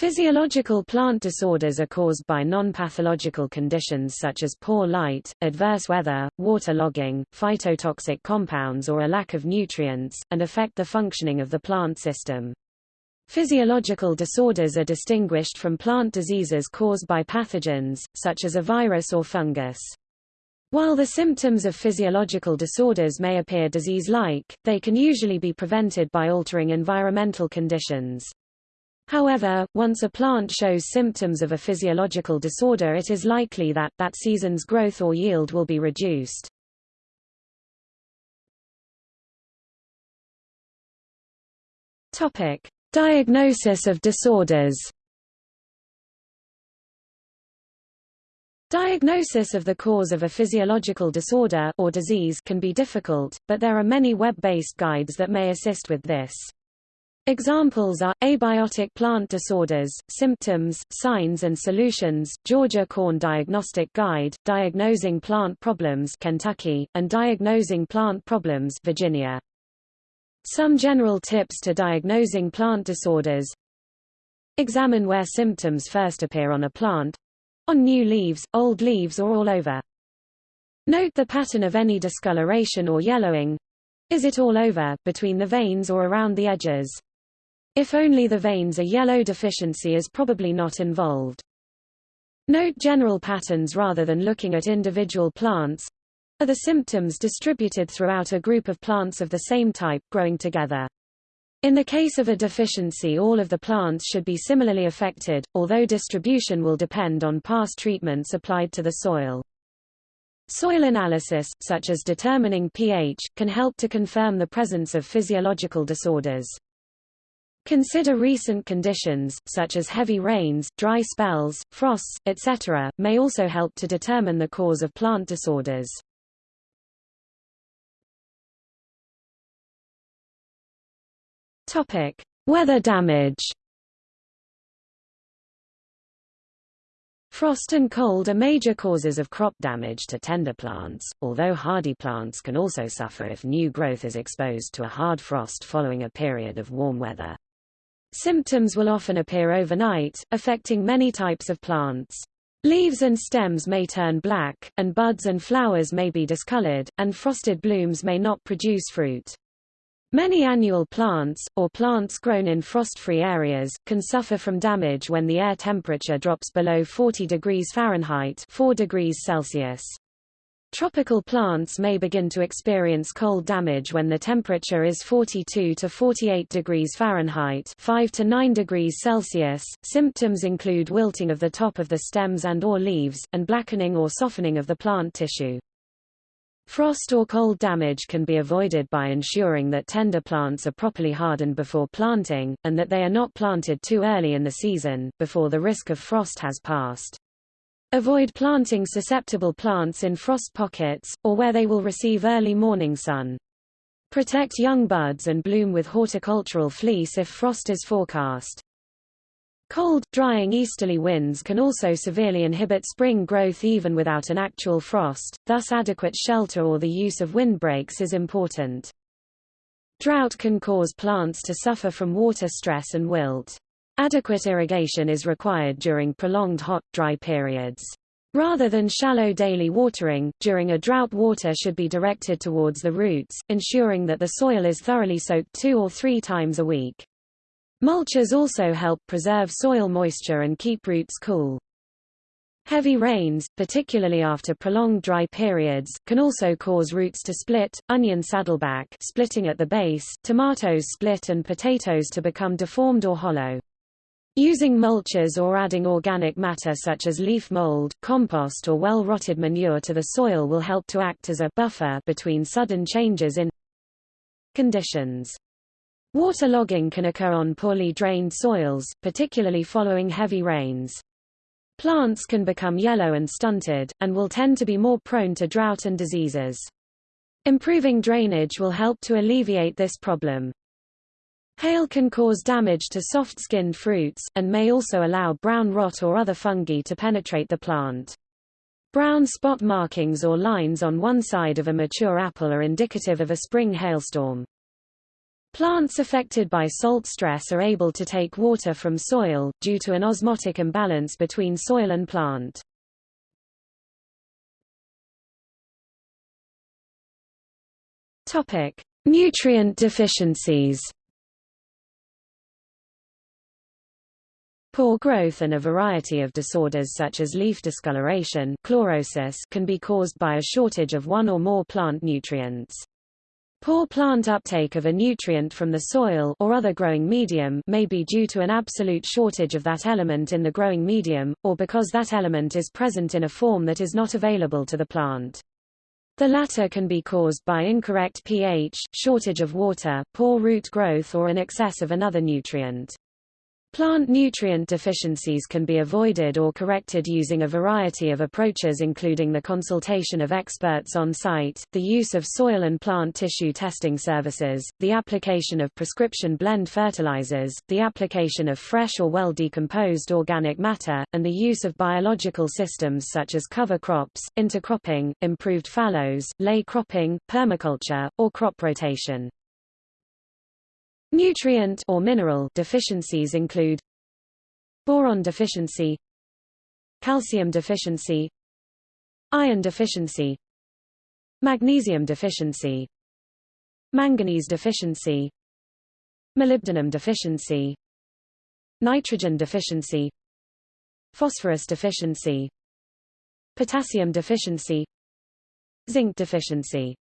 Physiological plant disorders are caused by non-pathological conditions such as poor light, adverse weather, water logging, phytotoxic compounds or a lack of nutrients, and affect the functioning of the plant system. Physiological disorders are distinguished from plant diseases caused by pathogens, such as a virus or fungus. While the symptoms of physiological disorders may appear disease-like, they can usually be prevented by altering environmental conditions. However, once a plant shows symptoms of a physiological disorder it is likely that, that season's growth or yield will be reduced. Topic. Diagnosis of disorders Diagnosis of the cause of a physiological disorder or disease can be difficult, but there are many web-based guides that may assist with this. Examples are, abiotic plant disorders, symptoms, signs and solutions, Georgia Corn Diagnostic Guide, Diagnosing Plant Problems Kentucky, and Diagnosing Plant Problems Virginia. Some general tips to diagnosing plant disorders Examine where symptoms first appear on a plant on new leaves, old leaves or all over. Note the pattern of any discoloration or yellowing. Is it all over, between the veins or around the edges? If only the veins are yellow deficiency is probably not involved. Note general patterns rather than looking at individual plants. Are the symptoms distributed throughout a group of plants of the same type growing together? In the case of a deficiency all of the plants should be similarly affected, although distribution will depend on past treatments applied to the soil. Soil analysis, such as determining pH, can help to confirm the presence of physiological disorders. Consider recent conditions, such as heavy rains, dry spells, frosts, etc., may also help to determine the cause of plant disorders. Topic: Weather damage. Frost and cold are major causes of crop damage to tender plants, although hardy plants can also suffer if new growth is exposed to a hard frost following a period of warm weather. Symptoms will often appear overnight, affecting many types of plants. Leaves and stems may turn black, and buds and flowers may be discolored, and frosted blooms may not produce fruit. Many annual plants, or plants grown in frost-free areas, can suffer from damage when the air temperature drops below 40 degrees Fahrenheit 4 degrees Celsius. Tropical plants may begin to experience cold damage when the temperature is 42 to 48 degrees Fahrenheit 5 to 9 degrees Celsius. Symptoms include wilting of the top of the stems and or leaves, and blackening or softening of the plant tissue. Frost or cold damage can be avoided by ensuring that tender plants are properly hardened before planting, and that they are not planted too early in the season, before the risk of frost has passed. Avoid planting susceptible plants in frost pockets, or where they will receive early morning sun. Protect young buds and bloom with horticultural fleece if frost is forecast. Cold, drying easterly winds can also severely inhibit spring growth even without an actual frost, thus adequate shelter or the use of windbreaks is important. Drought can cause plants to suffer from water stress and wilt. Adequate irrigation is required during prolonged hot, dry periods. Rather than shallow daily watering, during a drought water should be directed towards the roots, ensuring that the soil is thoroughly soaked two or three times a week. Mulches also help preserve soil moisture and keep roots cool. Heavy rains, particularly after prolonged dry periods, can also cause roots to split, onion saddleback splitting at the base, tomatoes split and potatoes to become deformed or hollow. Using mulches or adding organic matter such as leaf mold, compost or well-rotted manure to the soil will help to act as a buffer between sudden changes in conditions. Waterlogging can occur on poorly drained soils, particularly following heavy rains. Plants can become yellow and stunted, and will tend to be more prone to drought and diseases. Improving drainage will help to alleviate this problem. Hail can cause damage to soft-skinned fruits, and may also allow brown rot or other fungi to penetrate the plant. Brown spot markings or lines on one side of a mature apple are indicative of a spring hailstorm. Plants affected by salt stress are able to take water from soil, due to an osmotic imbalance between soil and plant. Nutrient deficiencies. Poor growth and a variety of disorders such as leaf discoloration chlorosis can be caused by a shortage of one or more plant nutrients. Poor plant uptake of a nutrient from the soil or other growing medium may be due to an absolute shortage of that element in the growing medium, or because that element is present in a form that is not available to the plant. The latter can be caused by incorrect pH, shortage of water, poor root growth or an excess of another nutrient. Plant nutrient deficiencies can be avoided or corrected using a variety of approaches including the consultation of experts on site, the use of soil and plant tissue testing services, the application of prescription blend fertilizers, the application of fresh or well-decomposed organic matter, and the use of biological systems such as cover crops, intercropping, improved fallows, ley cropping, permaculture, or crop rotation. Nutrient or mineral deficiencies include boron deficiency, calcium deficiency, iron deficiency, magnesium deficiency, manganese deficiency, molybdenum deficiency, nitrogen deficiency, phosphorus deficiency, potassium deficiency, zinc deficiency